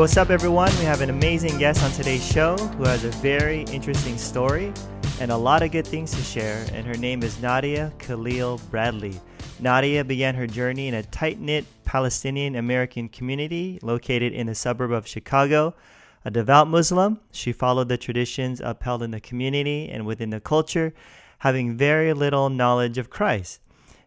What's up, everyone? We have an amazing guest on today's show who has a very interesting story and a lot of good things to share, and her name is Nadia Khalil Bradley. Nadia began her journey in a tight knit Palestinian American community located in the suburb of Chicago. A devout Muslim, she followed the traditions upheld in the community and within the culture, having very little knowledge of Christ.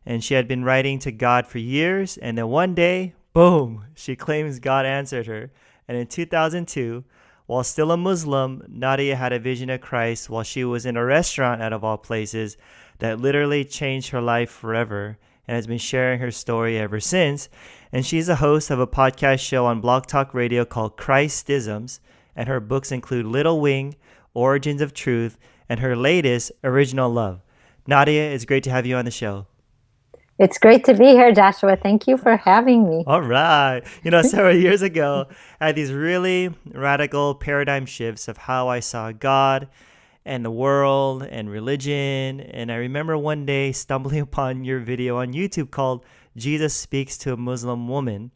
And she had been writing to God for years, and then one day, boom, she claims God answered her and in 2002, while still a Muslim, Nadia had a vision of Christ while she was in a restaurant, out of all places, that literally changed her life forever and has been sharing her story ever since. And she's a host of a podcast show on Blog Talk Radio called Christisms, and her books include Little Wing, Origins of Truth, and her latest, Original Love. Nadia, it's great to have you on the show. It's great to be here, Joshua. Thank you for having me. All right. You know, several years ago, I had these really radical paradigm shifts of how I saw God and the world and religion. And I remember one day stumbling upon your video on YouTube called Jesus Speaks to a Muslim Woman.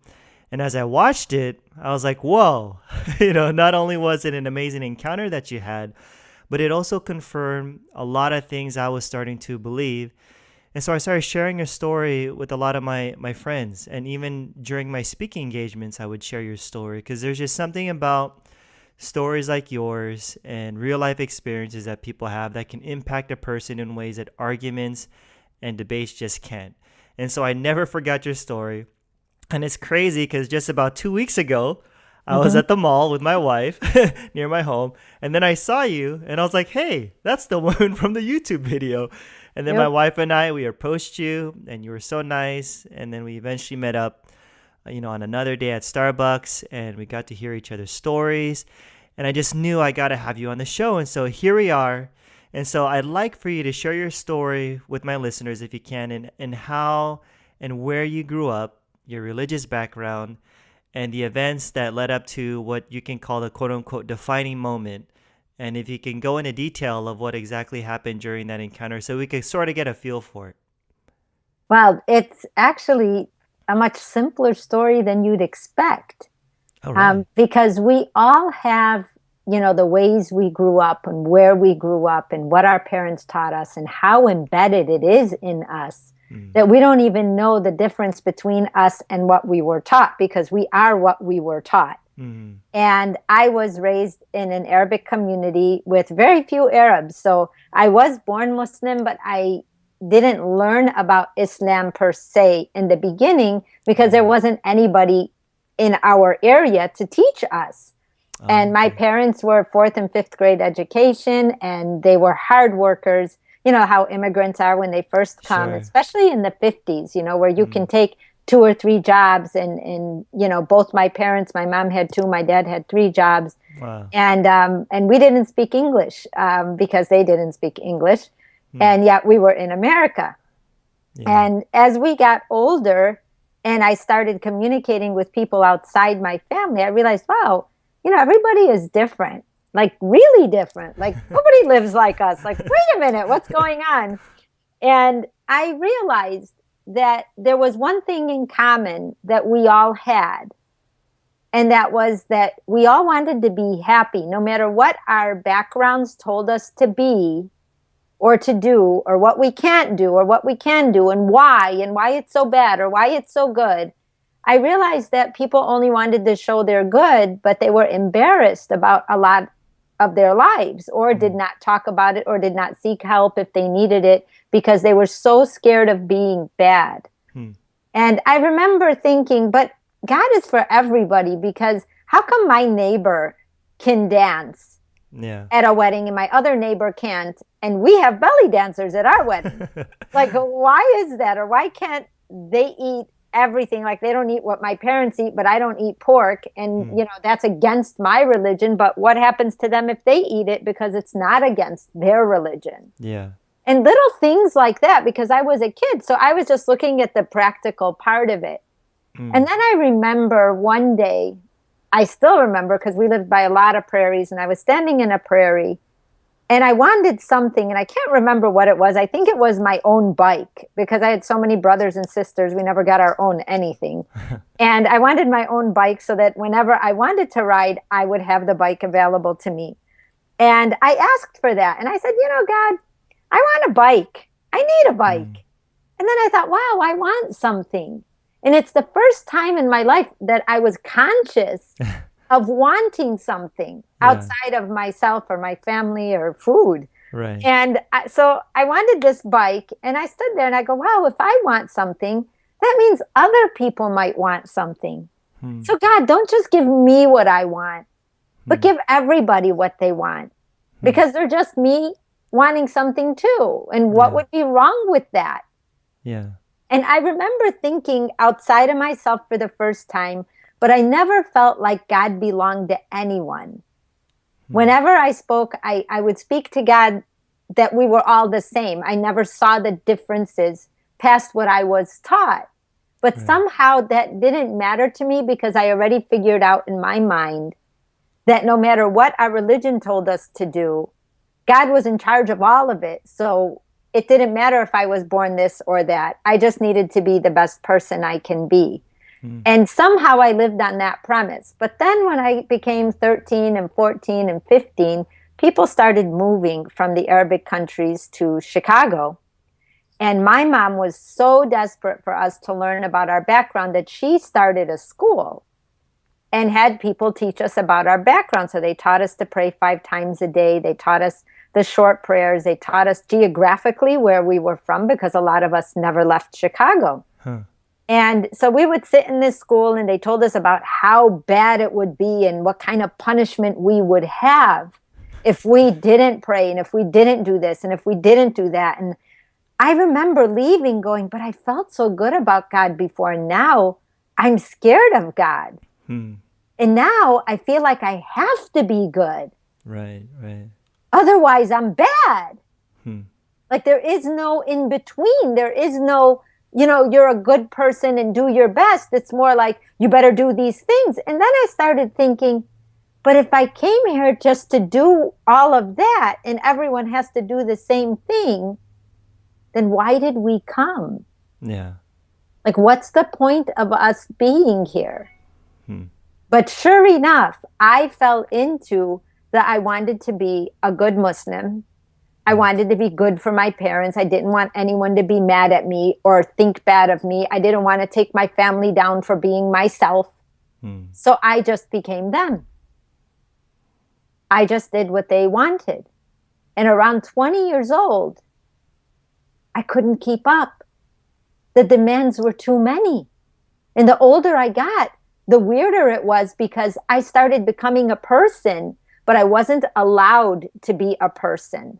And as I watched it, I was like, whoa, you know, not only was it an amazing encounter that you had, but it also confirmed a lot of things I was starting to believe and so I started sharing your story with a lot of my, my friends. And even during my speaking engagements, I would share your story because there's just something about stories like yours and real life experiences that people have that can impact a person in ways that arguments and debates just can't. And so I never forgot your story. And it's crazy because just about two weeks ago, I mm-hmm. was at the mall with my wife near my home, and then I saw you, and I was like, "Hey, that's the woman from the YouTube video." And then yep. my wife and I, we approached you, and you were so nice. And then we eventually met up, uh, you know, on another day at Starbucks, and we got to hear each other's stories. And I just knew I got to have you on the show. And so here we are. And so I'd like for you to share your story with my listeners, if you can, and, and how and where you grew up, your religious background, and the events that led up to what you can call the quote unquote defining moment and if you can go into detail of what exactly happened during that encounter so we could sort of get a feel for it. Well, it's actually a much simpler story than you'd expect. Oh, um, because we all have, you know, the ways we grew up and where we grew up and what our parents taught us and how embedded it is in us mm. that we don't even know the difference between us and what we were taught because we are what we were taught. Mm-hmm. And I was raised in an Arabic community with very few Arabs. So I was born Muslim, but I didn't learn about Islam per se in the beginning because there mm-hmm. wasn't anybody in our area to teach us. Oh, and my parents were fourth and fifth grade education, and they were hard workers. You know how immigrants are when they first come, sure. especially in the 50s, you know, where you mm. can take two or three jobs and and you know both my parents my mom had two my dad had three jobs wow. and um, and we didn't speak english um, because they didn't speak english hmm. and yet we were in america yeah. and as we got older and i started communicating with people outside my family i realized wow you know everybody is different like really different like nobody lives like us like wait a minute what's going on and i realized that there was one thing in common that we all had. And that was that we all wanted to be happy, no matter what our backgrounds told us to be or to do, or what we can't do, or what we can do, and why, and why it's so bad, or why it's so good. I realized that people only wanted to show they're good, but they were embarrassed about a lot of their lives, or did mm-hmm. not talk about it, or did not seek help if they needed it because they were so scared of being bad. Hmm. And I remember thinking, but God is for everybody because how come my neighbor can dance yeah. at a wedding and my other neighbor can't? And we have belly dancers at our wedding. like, why is that? Or why can't they eat everything? Like, they don't eat what my parents eat, but I don't eat pork. And, hmm. you know, that's against my religion. But what happens to them if they eat it because it's not against their religion? Yeah and little things like that because I was a kid. So I was just looking at the practical part of it. Mm. And then I remember one day, I still remember because we lived by a lot of prairies and I was standing in a prairie and I wanted something, and I can't remember what it was. I think it was my own bike because I had so many brothers and sisters. We never got our own anything. and I wanted my own bike so that whenever I wanted to ride, I would have the bike available to me. And I asked for that. And I said, You know, God, I want a bike. I need a bike. Mm. And then I thought, Wow, I want something. And it's the first time in my life that I was conscious of wanting something yeah. outside of myself or my family or food. Right. And I, so I wanted this bike, and I stood there and I go, wow, if I want something, that means other people might want something. Hmm. So, God, don't just give me what I want, but hmm. give everybody what they want hmm. because they're just me wanting something too. And what yeah. would be wrong with that? Yeah. And I remember thinking outside of myself for the first time, but I never felt like God belonged to anyone. Hmm. Whenever I spoke, I, I would speak to God that we were all the same. I never saw the differences past what I was taught. But right. somehow that didn't matter to me because I already figured out in my mind that no matter what our religion told us to do, God was in charge of all of it. So it didn't matter if I was born this or that. I just needed to be the best person I can be. Mm. And somehow I lived on that premise. But then when I became 13 and 14 and 15, people started moving from the Arabic countries to Chicago. And my mom was so desperate for us to learn about our background that she started a school and had people teach us about our background. So they taught us to pray five times a day. They taught us the short prayers. They taught us geographically where we were from because a lot of us never left Chicago. Huh. And so we would sit in this school and they told us about how bad it would be and what kind of punishment we would have if we didn't pray and if we didn't do this and if we didn't do that. And I remember leaving going, but I felt so good about God before. And now I'm scared of God. Hmm. And now I feel like I have to be good. Right, right. Otherwise, I'm bad. Hmm. Like there is no in between. There is no you know, you're a good person and do your best. It's more like you better do these things. And then I started thinking, but if I came here just to do all of that and everyone has to do the same thing, then why did we come? Yeah. Like, what's the point of us being here? Hmm. But sure enough, I fell into that I wanted to be a good Muslim I wanted to be good for my parents. I didn't want anyone to be mad at me or think bad of me. I didn't want to take my family down for being myself. Hmm. So I just became them. I just did what they wanted. And around 20 years old, I couldn't keep up. The demands were too many. And the older I got, the weirder it was because I started becoming a person, but I wasn't allowed to be a person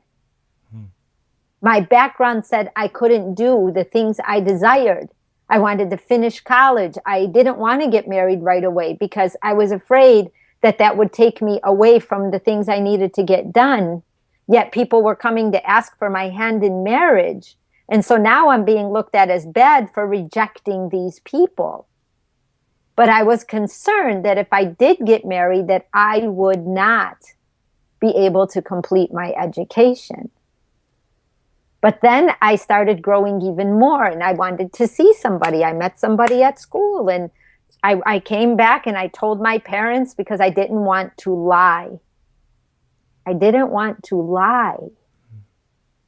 my background said I couldn't do the things I desired. I wanted to finish college. I didn't want to get married right away because I was afraid that that would take me away from the things I needed to get done. Yet people were coming to ask for my hand in marriage. And so now I'm being looked at as bad for rejecting these people. But I was concerned that if I did get married, that I would not be able to complete my education. But then I started growing even more and I wanted to see somebody. I met somebody at school and I, I came back and I told my parents because I didn't want to lie. I didn't want to lie.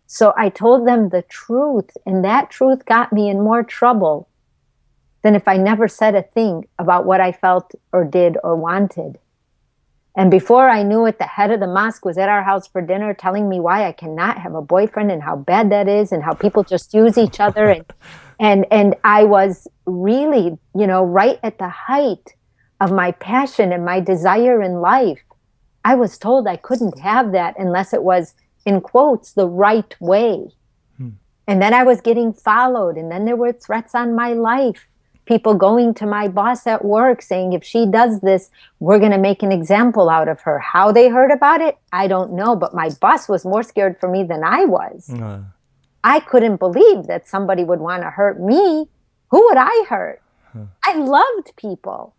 So I told them the truth, and that truth got me in more trouble than if I never said a thing about what I felt or did or wanted. And before I knew it, the head of the mosque was at our house for dinner telling me why I cannot have a boyfriend and how bad that is and how people just use each other. And, and, and I was really, you know, right at the height of my passion and my desire in life. I was told I couldn't have that unless it was, in quotes, the right way. Hmm. And then I was getting followed, and then there were threats on my life people going to my boss at work saying, if she does this, we're going to make an example out of her. How they heard about it, I don't know. But my boss was more scared for me than I was. I couldn't believe that somebody would want to hurt me. Who would I hurt? Huh. I loved people.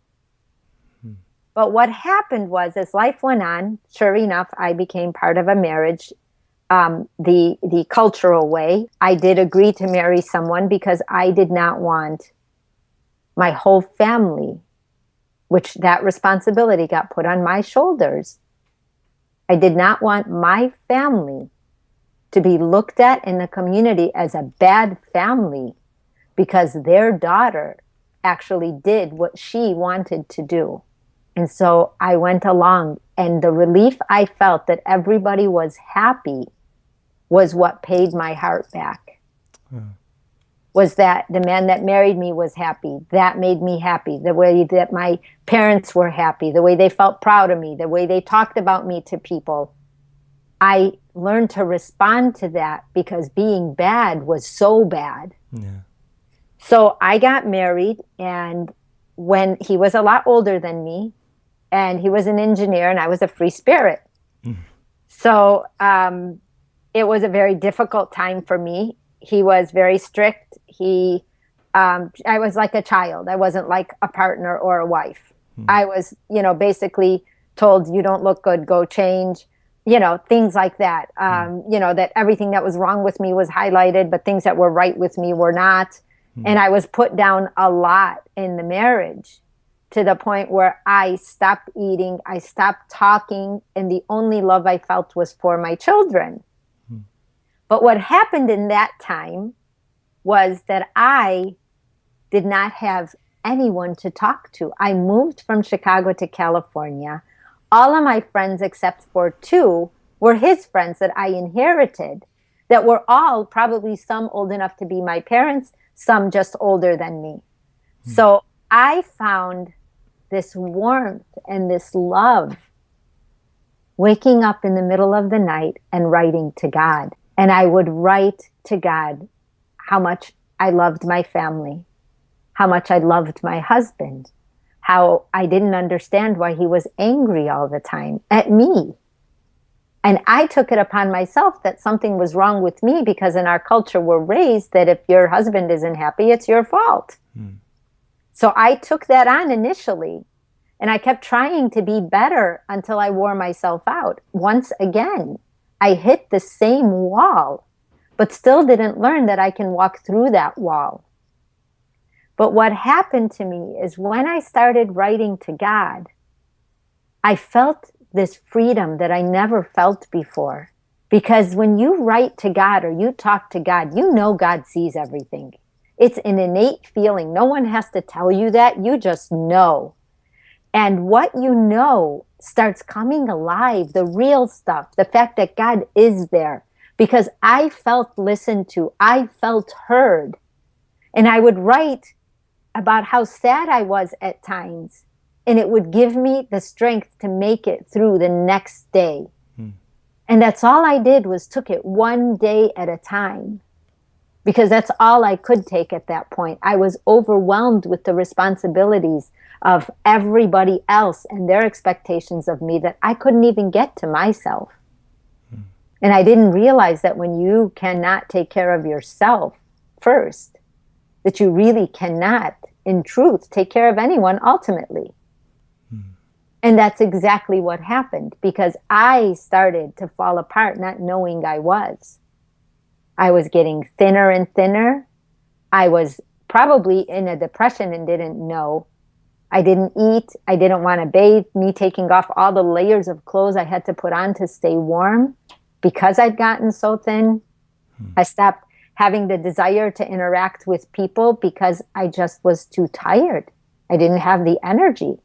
Hmm. But what happened was, as life went on, sure enough, I became part of a marriage um, the the cultural way. I did agree to marry someone because I did not want my whole family, which that responsibility got put on my shoulders. I did not want my family to be looked at in the community as a bad family because their daughter actually did what she wanted to do. And so I went along, and the relief I felt that everybody was happy was what paid my heart back. Hmm. Was that the man that married me was happy? That made me happy. The way that my parents were happy, the way they felt proud of me, the way they talked about me to people. I learned to respond to that because being bad was so bad. Yeah. So I got married, and when he was a lot older than me, and he was an engineer, and I was a free spirit. Mm. So um, it was a very difficult time for me. He was very strict. He, um, I was like a child. I wasn't like a partner or a wife. Mm. I was, you know, basically told, "You don't look good. Go change." You know, things like that. Hmm. Um, you know, that everything that was wrong with me was highlighted, but things that were right with me were not. Mm. And I was put down a lot in the marriage to the point where I stopped eating, I stopped talking, and the only love I felt was for my children. Mm. But what happened in that time was that I did not have anyone to talk to. I moved from Chicago to California. All of my friends, except for two, were his friends that I inherited, that were all probably some old enough to be my parents, some just older than me. Mm. So I found this warmth and this love waking up in the middle of the night and writing to God. And I would write to God how much I loved my family, how much I loved my husband, how I didn't understand why he was angry all the time at me. And I took it upon myself that something was wrong with me because in our culture we're raised that if your husband isn't happy, it's your fault. Mm. So I took that on initially and I kept trying to be better until I wore myself out. Once again, I hit the same wall, but still didn't learn that I can walk through that wall. But what happened to me is when I started writing to God, I felt this freedom that I never felt before. Because when you write to God or you talk to God, you know God sees everything. It's an innate feeling. No one has to tell you that. You just know. And what you know starts coming alive the real stuff, the fact that God is there. Because I felt listened to, I felt heard. And I would write about how sad I was at times and it would give me the strength to make it through the next day. Hmm. And that's all I did was took it one day at a time because that's all I could take at that point. I was overwhelmed with the responsibilities of everybody else and their expectations of me that I couldn't even get to myself. Hmm. And I didn't realize that when you cannot take care of yourself first, that you really cannot, in truth, take care of anyone ultimately. And that's exactly what happened because I started to fall apart, not knowing I was. I was getting thinner and thinner. I was probably in a depression and didn't know. I didn't eat. I didn't want to bathe. Me taking off all the layers of clothes I had to put on to stay warm because I'd gotten so thin. Hmm. I stopped having the desire to interact with people because I just was too tired. I didn't have the energy.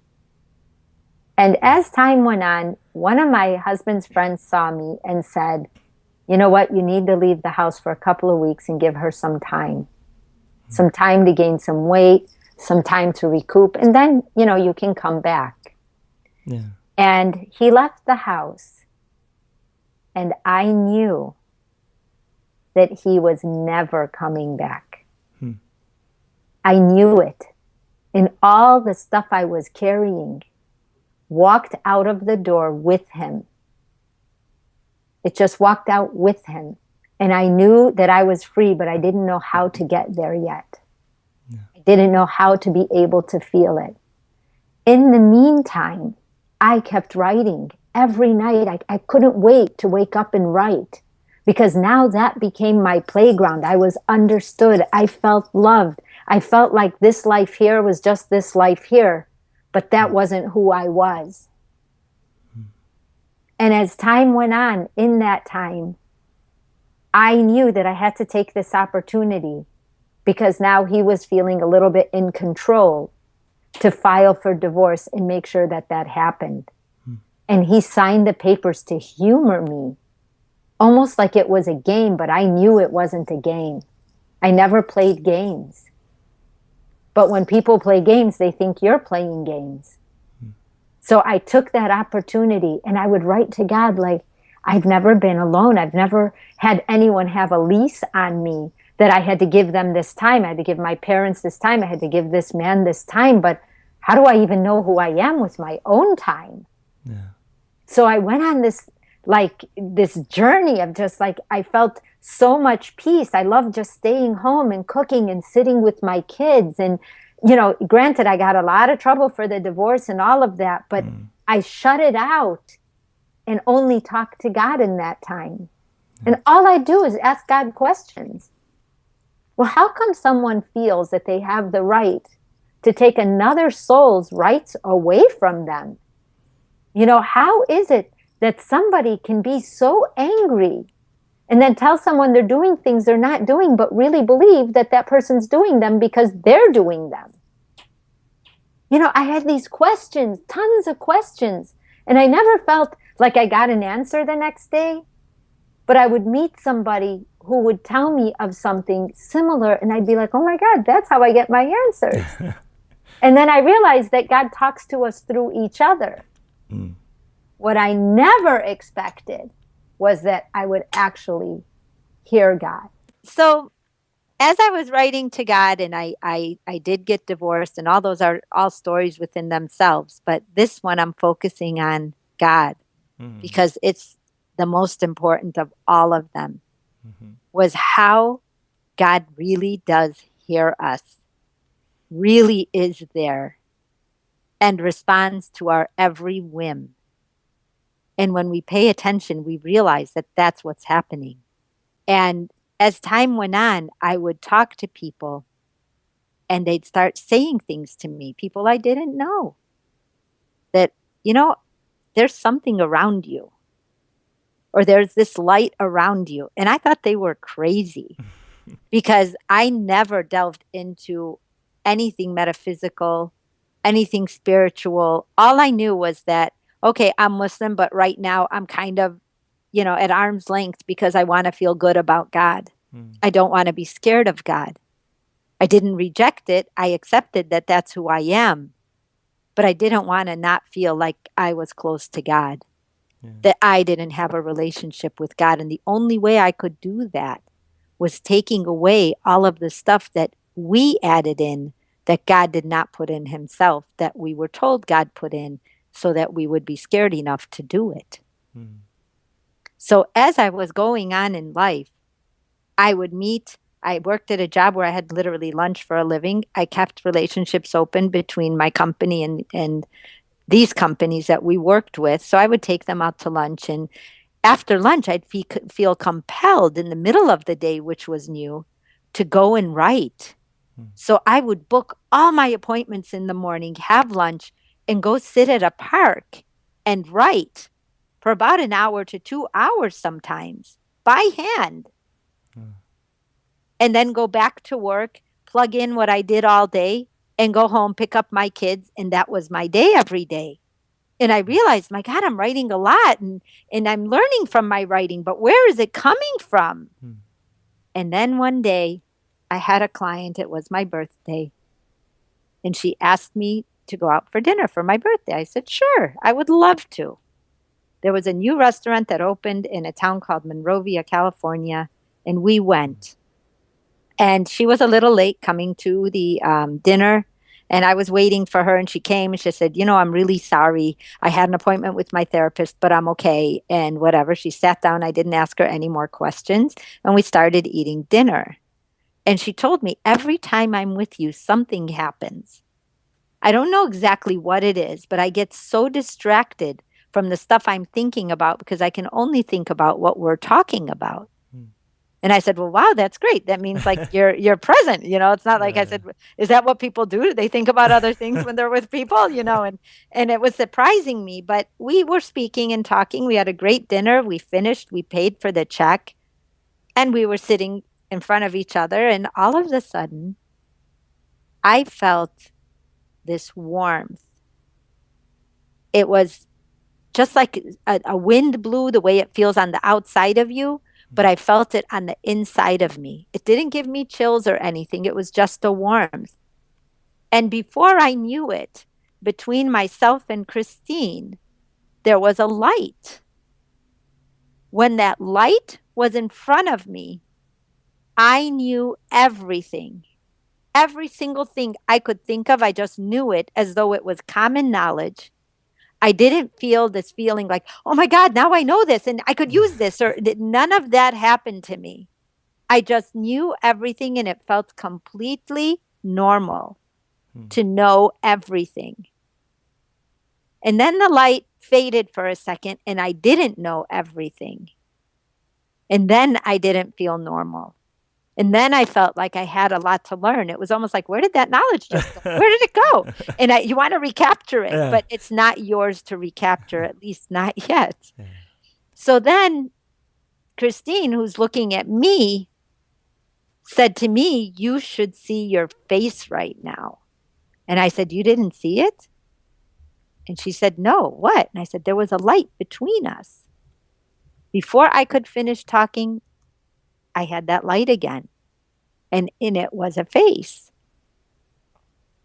And as time went on, one of my husband's friends saw me and said, You know what? You need to leave the house for a couple of weeks and give her some time. Some time to gain some weight, some time to recoup, and then, you know, you can come back. Yeah. And he left the house. And I knew that he was never coming back. Hmm. I knew it. In all the stuff I was carrying, walked out of the door with him. It just walked out with him. And I knew that I was free, but I didn't know how to get there yet. Yeah. I didn't know how to be able to feel it. In the meantime, I kept writing every night. I, I couldn't wait to wake up and write because now that became my playground. I was understood. I felt loved. I felt like this life here was just this life here, but that hmm. wasn't who I was. Hmm. And as time went on, in that time, I knew that I had to take this opportunity because now he was feeling a little bit in control to file for divorce and make sure that that happened. And he signed the papers to humor me, almost like it was a game, but I knew it wasn't a game. I never played games. But when people play games, they think you're playing games. Hmm. So I took that opportunity and I would write to God like, I've never been alone. I've never had anyone have a lease on me that I had to give them this time. I had to give my parents this time. I had to give this man this time. But how do I even know who I am with my own time? Yeah. So I went on this like this journey of just like I felt so much peace. I love just staying home and cooking and sitting with my kids. And, you know, granted, I got a lot of trouble for the divorce and all of that, but mm. I shut it out and only talk to God in that time. And all I do is ask God questions. Well, how come someone feels that they have the right to take another soul's rights away from them? You know, how is it that somebody can be so angry and then tell someone they're doing things they're not doing, but really believe that that person's doing them because they're doing them? You know, I had these questions, tons of questions, and I never felt like I got an answer the next day, but I would meet somebody who would tell me of something similar and I'd be like, oh my God, that's how I get my answers. and then I realized that God talks to us through each other. Mm. What I never expected was that I would actually hear God. So as I was writing to God and I, I, I did get divorced and all those are all stories within themselves, but this one I'm focusing on God mm. because it's the most important of all of them mm-hmm. was how God really does hear us, really is there, and responds to our every whim. And when we pay attention, we realize that that's what's happening. And as time went on, I would talk to people and they'd start saying things to me, people I didn't know. That, you know, there's something around you or there's this light around you. And I thought they were crazy because I never delved into anything metaphysical, anything spiritual. All I knew was that, okay, I'm Muslim, but right now I'm kind of, you know, at arm's length because I want to feel good about God. Mm. I don't want to be scared of God. I didn't reject it. I accepted that that's who I am. But I didn't want to not feel like I was close to God that I didn't have a relationship with God. And the only way I could do that was taking away all of the stuff that we added in that God did not put in himself, that we were told God put in so that we would be scared enough to do it. Mm. So as I was going on in life, I would meet I worked at a job where I had literally lunch for a living. I kept relationships open between my company and and these companies that we worked with. So I would take them out to lunch. And after lunch, I'd fe- feel compelled in the middle of the day, which was new, to go and write. Hmm. So I would book all my appointments in the morning, have lunch, and go sit at a park and write for about an hour to two hours sometimes by hand. Hmm. And then go back to work, plug in what I did all day, and go home, pick up my kids, and that was my day every day. And I realized, my God, I'm writing a lot and, and I'm learning from my writing, but where is it coming from? Hmm. And then one day I had a client, it was my birthday, and she asked me to go out for dinner for my birthday. I said, sure, I would love to. There was a new restaurant that opened in a town called Monrovia, California, and we went and she was a little late coming to the um, dinner and I was waiting for her and she came and she said, You know, I'm really sorry. I had an appointment with my therapist, but I'm okay. And whatever. She sat down. I didn't ask her any more questions. And we started eating dinner. And she told me, Every time I'm with you, something happens. I don't know exactly what it is, but I get so distracted from the stuff I'm thinking about because I can only think about what we're talking about. Hmm. And I said, "Well, wow, that's great. That means like you're you're present. You know, it's not like I said, is that what people do? Do they think about other things when they're with people? You know?" And and it was surprising me, but we were speaking and talking. We had a great dinner. We finished. We paid for the check, and we were sitting in front of each other. And all of a sudden, I felt this warmth. It was just like a, a wind blew the way it feels on the outside of you but mm-hmm. I felt it on the inside of me. It didn't give me chills or anything, it was just a warmth. And before I knew it, between myself and Christine, there was a light. When that light was in front of me, I knew everything. Every single thing I could think of, I just knew it as though it was common knowledge. I didn't feel this feeling like, oh my God, now I know this and I could use this, or none of that happened to me. I just knew everything and it felt completely normal hmm. to know everything. And then the light faded for a second and I didn't know everything. And then I didn't feel normal. And then I felt like I had a lot to learn. It was almost like, where did that knowledge just go? Where did it go? And I, you want to recapture it, yeah. but it's not yours to recapture, at least not yet. Yeah. So then Christine, who's looking at me, said to me, You should see your face right now. And I said, You didn't see it? And she said, No, what? And I said, There was a light between us. Before I could finish talking, I had that light again. And in it was a face.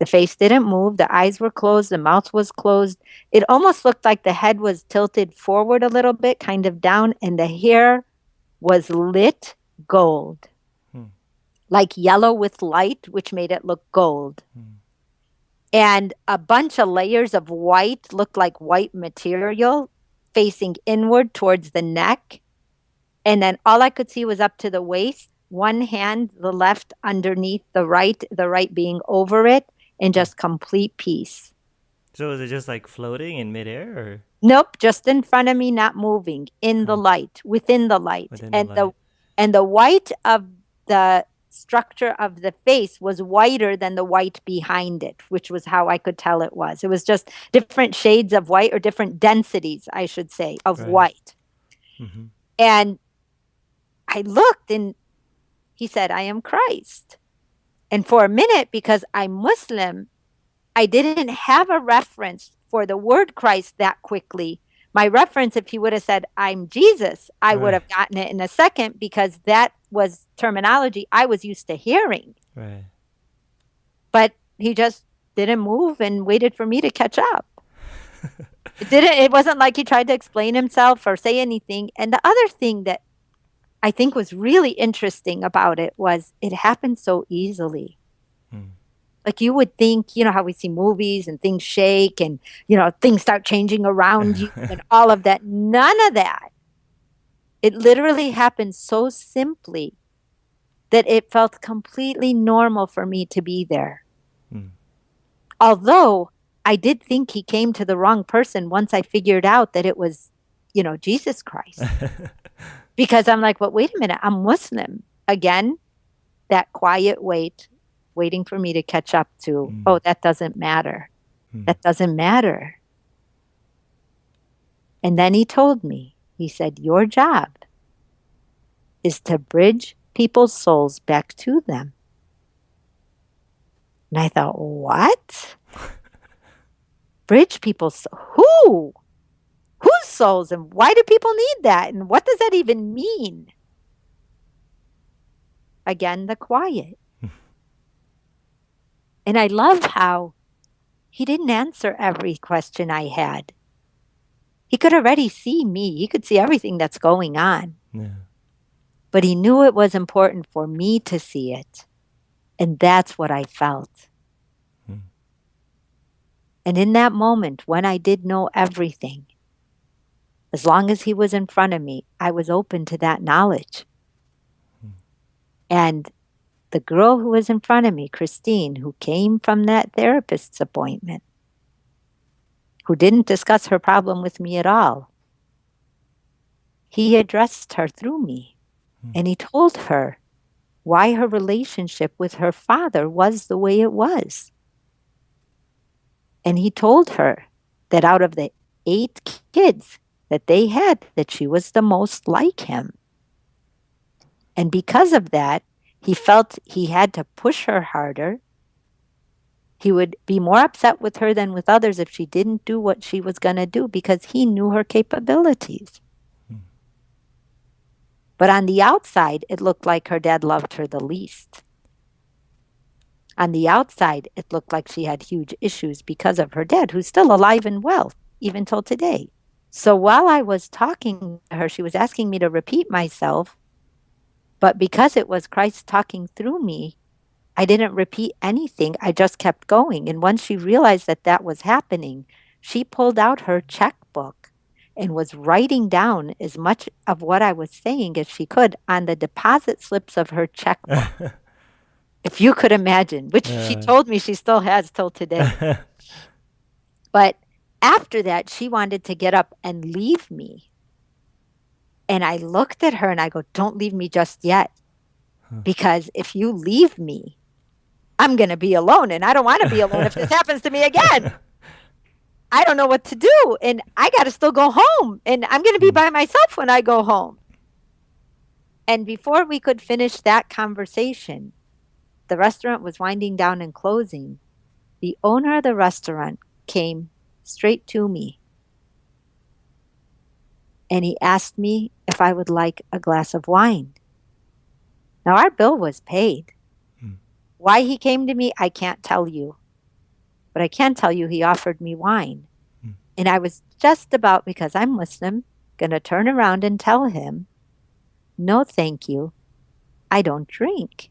The face didn't move. The eyes were closed. The mouth was closed. It almost looked like the head was tilted forward a little bit, kind of down, and the hair was lit gold, hmm. like yellow with light, which made it look gold. Hmm. And a bunch of layers of white looked like white material facing inward towards the neck and then all I could see was up to the waist, one hand, the left underneath the right, the right being over it, and just complete peace. So is it just like floating in midair or? Nope, just in front of me, not moving, in the oh. light, within the light. Within and the, light. the and the white of the structure of the face was whiter than the white behind it, which was how I could tell it was. It was just different shades of white or different densities, I should say, of right. white. Mm-hmm. And I looked and he said, I am Christ. And for a minute, because I'm Muslim, I didn't have a reference for the word Christ that quickly. My reference, if he would have said, I'm Jesus, I right. would have gotten it in a second because that was terminology I was used to hearing. Right. But he just didn't move and waited for me to catch up. it didn't it wasn't like he tried to explain himself or say anything. And the other thing that I think was really interesting about it was it happened so easily. Hmm. Like you would think, you know, how we see movies and things shake and, you know, things start changing around you and all of that. None of that. It literally happened so simply that it felt completely normal for me to be there. Hmm. Although I did think he came to the wrong person once I figured out that it was, you know, Jesus Christ. because I'm like, but wait a minute, I'm Muslim. Again, that quiet wait, waiting for me to catch up to, mm. oh, that doesn't matter. Mm. That doesn't matter. And then he told me, he said, Your job is to bridge people's souls back to them. And I thought, What? bridge people's who? Whose souls and why do people need that? And what does that even mean? Again the quiet. And i love how he didn't answer every question i had. He could already see me. He could see everything that's going on. Yeah. but he knew it was important for me to see it. And that's what i felt. Hmm. and in that moment when i did know everything as long as he was in front of me, I was open to that knowledge. Hmm. And the girl who was in front of me, Christine, who came from that therapist's appointment, who didn't discuss her problem with me at all, he addressed her through me. Hmm. And he told her why her relationship with her father was the way it was. And he told her that out of the eight kids that they had, that she was the most like him. And because of that, he felt he had to push her harder. He would be more upset with her than with others if she didn't do what she was going to do because he knew her capabilities. Hmm. But on the outside, it looked like her dad loved her the least. On the outside, it looked like she had huge issues because of her dad, who's still alive and well, even till today. So while I was talking to her, she was asking me to repeat myself. But because it was Christ talking through me, I didn't repeat anything. I just kept going. And once she realized that that was happening, she pulled out her checkbook and was writing down as much of what I was saying as she could on the deposit slips of her checkbook. if you could imagine, which she told me she still has till today. but after that, she wanted to get up and leave me. And I looked at her and I go, Don't leave me just yet. Because if you leave me, I'm going to be alone. And I don't want to be alone if this happens to me again. I don't know what to do. And I got to still go home. And I'm going to be hmm. by myself when I go home. And before we could finish that conversation, the restaurant was winding down and closing. The owner of the restaurant came straight to me. And he asked me if I would like a glass of wine. Now, our bill was paid. Hmm. Why he came to me, I can't tell you. But I can tell you he offered me wine. Hmm. And I was just about, because I'm Muslim, going to turn around and tell him, no, thank you. I don't drink.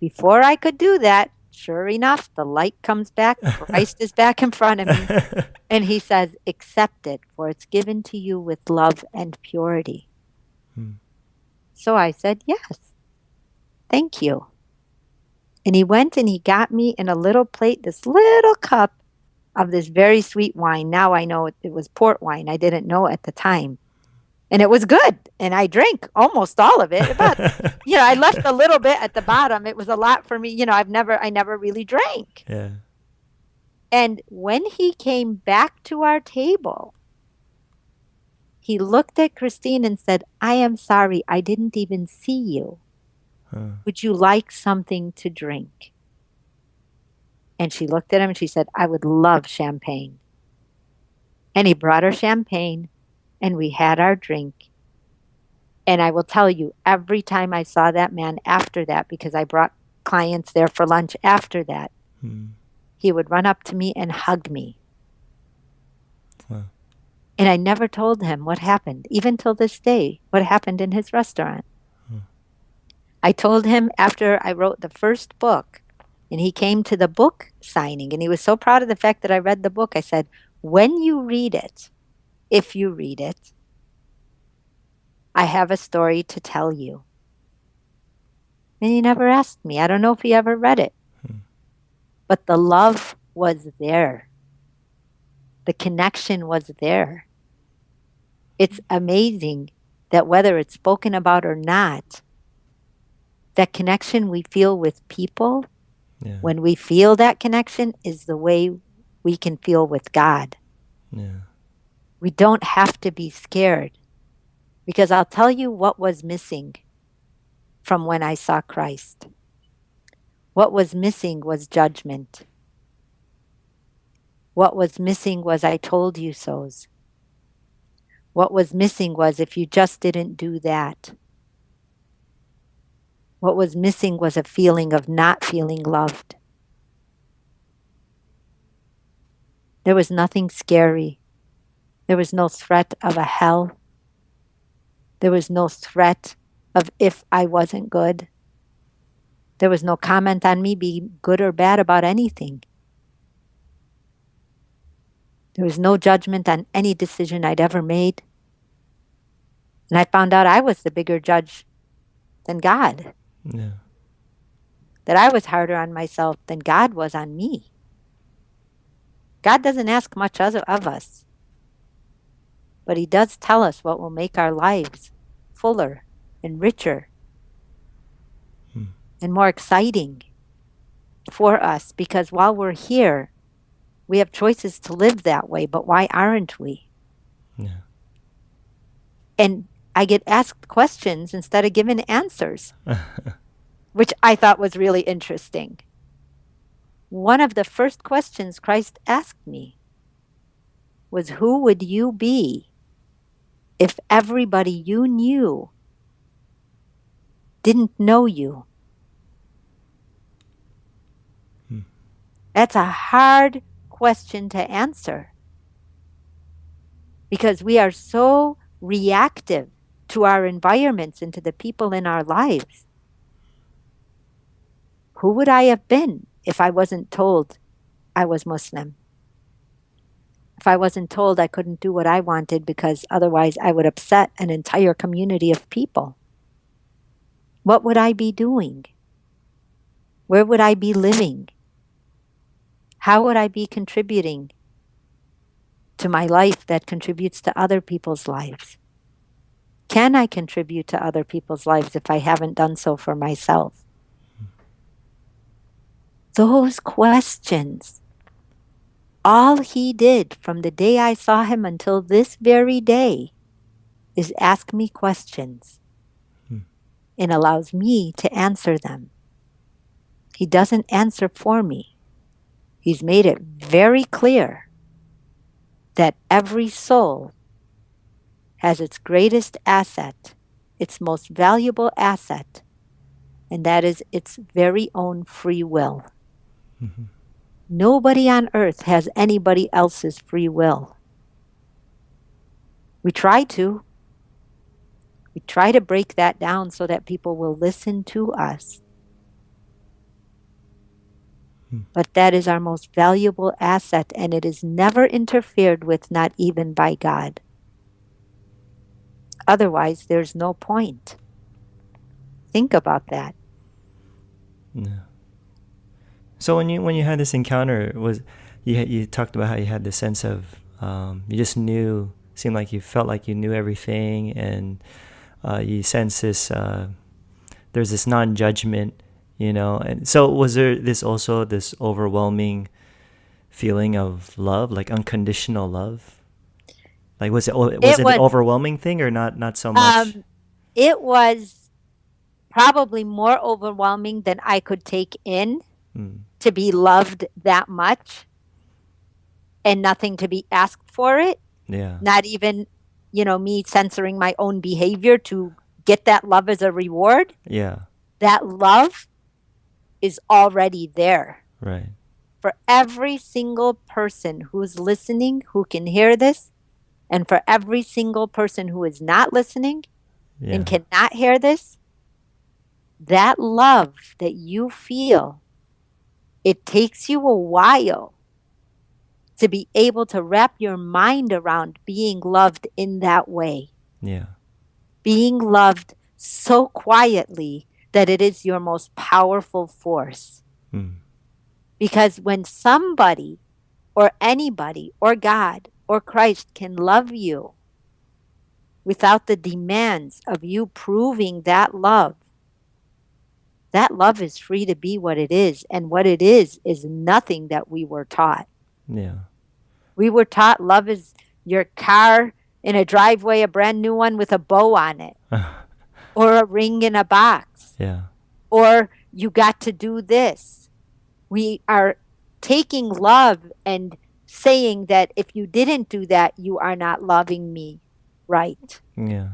Before I could do that, Sure enough, the light comes back. Christ is back in front of me. And he says, Accept it, for it's given to you with love and purity. Hmm. So I said, Yes. Thank you. And he went and he got me in a little plate, this little cup of this very sweet wine. Now I know it, it was port wine. I didn't know at the time and it was good and i drank almost all of it but you know i left a little bit at the bottom. It was a lot for me you know i've never i never really drank. Yeah. And when he came back to our table he looked at christine and said i am sorry i didn't even see you. Huh. would you like something to drink? And she looked at him and she said i would love champagne. And he brought her champagne and we had our drink. And I will tell you, every time I saw that man after that, because I brought clients there for lunch after that, hmm. he would run up to me and hug me. And I never told him what happened, even till this day, what happened in his restaurant. Hmm. I told him after I wrote the first book, and he came to the book signing, and he was so proud of the fact that I read the book. I said, When you read it, if you read it. I have a story to tell you. And he never asked me. I don't know if he ever read it. Hmm. But the love was there, the connection was there. It's amazing that whether it's spoken about or not, that connection we feel with people, yeah. when we feel that connection, is the way we can feel with God. Yeah. We don't have to be scared because I'll tell you what was missing from when I saw Christ. What was missing was judgment. What was missing was I told you so's. What was missing was if you just didn't do that. What was missing was a feeling of not feeling loved. There was nothing scary there was no threat of a hell. There was no threat of if I wasn't good. There was no comment on me being good or bad about anything. There was no judgment on any decision I'd ever made. And I found out I was the bigger judge than God. Yeah. That I was harder on myself than God was on me. God doesn't ask much of us but he does tell us what will make our lives fuller and richer hmm. and more exciting for us because while we're here, we have choices to live that way, but why aren't we? Yeah. And I get asked questions instead of given answers, which I thought was really interesting. One of the first questions Christ asked me was, Who would you be if everybody you knew didn't know you? Hmm. That's a hard question to answer because we are so reactive to our environments and to the people in our lives. Who would I have been if I wasn't told I was Muslim? If I wasn't told I couldn't do what I wanted because otherwise I would upset an entire community of people? What would I be doing? Where would I be living? How would I be contributing to my life that contributes to other people's lives? Can I contribute to other people's lives if I haven't done so for myself? Those questions. All he did from the day I saw him until this very day is ask me questions hmm. and allows me to answer them. He doesn't answer for me. He's made it very clear that every soul has its greatest asset, its most valuable asset, and that is its very own free will. Mm-hmm. Nobody on earth has anybody else's free will. We try to. We try to break that down so that people will listen to us. Hmm. But that is our most valuable asset, and it is never interfered with, not even by God. Otherwise, there's no point. Think about that. Yeah. So when you when you had this encounter, was you you talked about how you had this sense of um, you just knew, seemed like you felt like you knew everything, and uh, you sense this. Uh, there's this non-judgment, you know. And so was there this also this overwhelming feeling of love, like unconditional love? Like was it was it, it was, an overwhelming thing or not not so much? Um, it was probably more overwhelming than I could take in mm. To be loved that much and nothing to be asked for it. Yeah. Not even, you know, me censoring my own behavior to get that love as a reward. Yeah. That love is already there. Right. For every single person who's listening who can hear this, and for every single person who is not listening yeah. and cannot hear this, that love that you feel, it takes you a while to be able to wrap your mind around being loved in that way. Yeah. Being loved so quietly that it is your most powerful force. Mm. Because when somebody or anybody or God or Christ can love you without the demands of you proving that love, that love is free to be what it is. And what it is, is nothing that we were taught. Yeah. We were taught love is your car in a driveway, a brand new one with a bow on it, or a ring in a box. Yeah. Or you got to do this. We are taking love and saying that if you didn't do that, you are not loving me right. Yeah.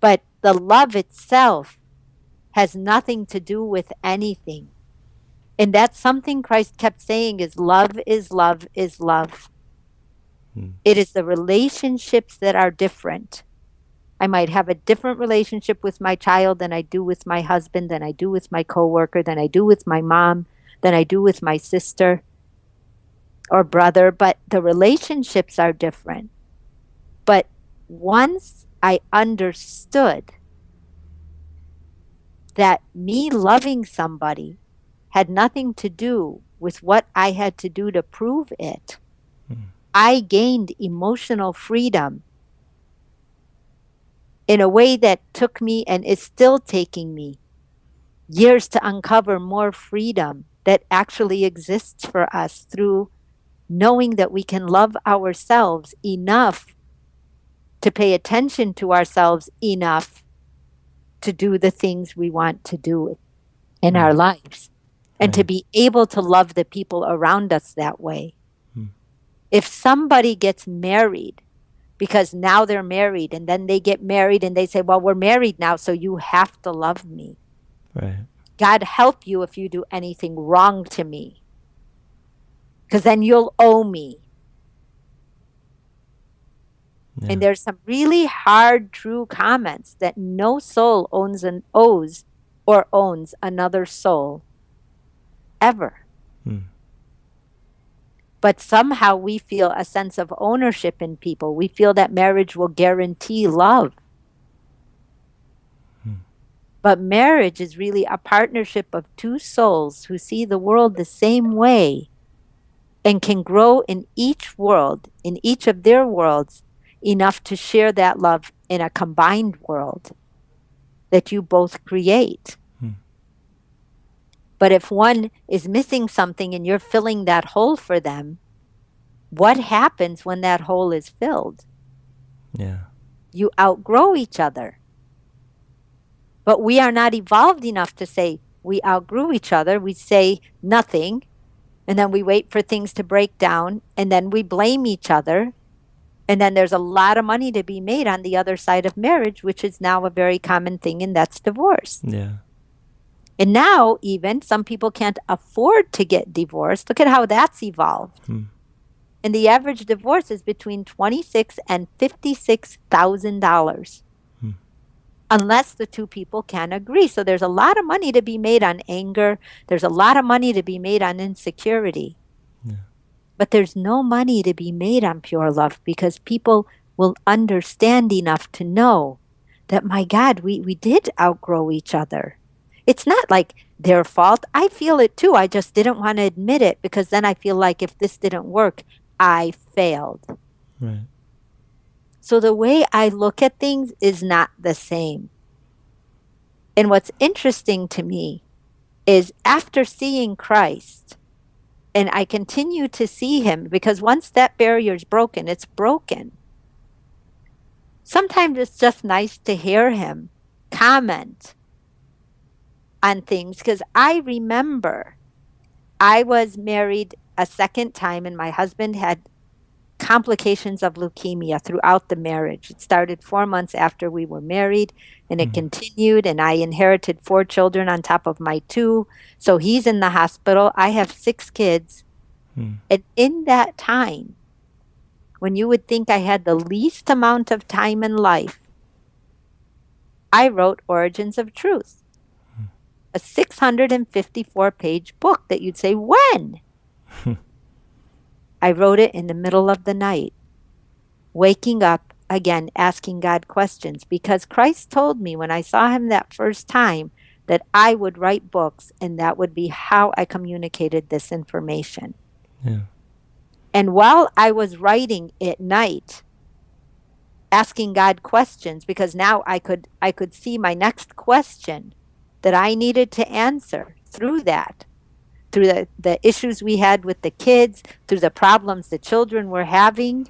But the love itself has nothing to do with anything. And that's something Christ kept saying is love is love is love. Hmm. It is the relationships that are different. I might have a different relationship with my child than I do with my husband, than I do with my coworker, than I do with my mom, than I do with my sister or brother, but the relationships are different. But once I understood that me loving somebody had nothing to do with what I had to do to prove it, mm. I gained emotional freedom in a way that took me and is still taking me years to uncover more freedom that actually exists for us through knowing that we can love ourselves enough to pay attention to ourselves enough to do the things we want to do in mm. our lives and right. to be able to love the people around us that way. Mm. If somebody gets married because now they're married and then they get married and they say, Well, we're married now, so you have to love me. Right. God help you if you do anything wrong to me. Because then you'll owe me. Yeah. And there's some really hard, true comments that no soul owns and owes or owns another soul ever. Hmm. But somehow we feel a sense of ownership in people. We feel that marriage will guarantee love. Hmm. But marriage is really a partnership of two souls who see the world the same way and can grow in each world, in each of their worlds, enough to share that love in a combined world that you both create. Hmm. But if one is missing something and you're filling that hole for them, what happens when that hole is filled? Yeah. You outgrow each other. But we are not evolved enough to say we outgrew each other. We say nothing, and then we wait for things to break down, and then we blame each other, and then there's a lot of money to be made on the other side of marriage, which is now a very common thing, and that's divorce. Yeah. And now, even some people can't afford to get divorced. Look at how that's evolved. Hmm. And the average divorce is between twenty-six and fifty-six thousand dollars, hmm. unless the two people can agree. So there's a lot of money to be made on anger. There's a lot of money to be made on insecurity. But there's no money to be made on pure love because people will understand enough to know that, my God, we, we did outgrow each other. It's not like their fault. I feel it too. I just didn't want to admit it because then I feel like if this didn't work, I failed. Right. So the way I look at things is not the same. And what's interesting to me is after seeing Christ, and I continue to see him because once that barrier is broken, it's broken. Sometimes it's just nice to hear him comment on things because I remember I was married a second time and my husband had complications of leukemia throughout the marriage. It started four months after we were married and it mm-hmm. continued, and I inherited four children on top of my two. So he's in the hospital. I have six kids. Mm. And in that time, when you would think I had the least amount of time in life, I wrote Origins of Truth, mm. a 654 page book that you'd say, when? I wrote it in the middle of the night, waking up again, asking God questions, because Christ told me when I saw him that first time that I would write books and that would be how I communicated this information. Yeah. And while I was writing at night, asking God questions, because now I could I could see my next question that I needed to answer through that through the, the issues we had with the kids, through the problems the children were having.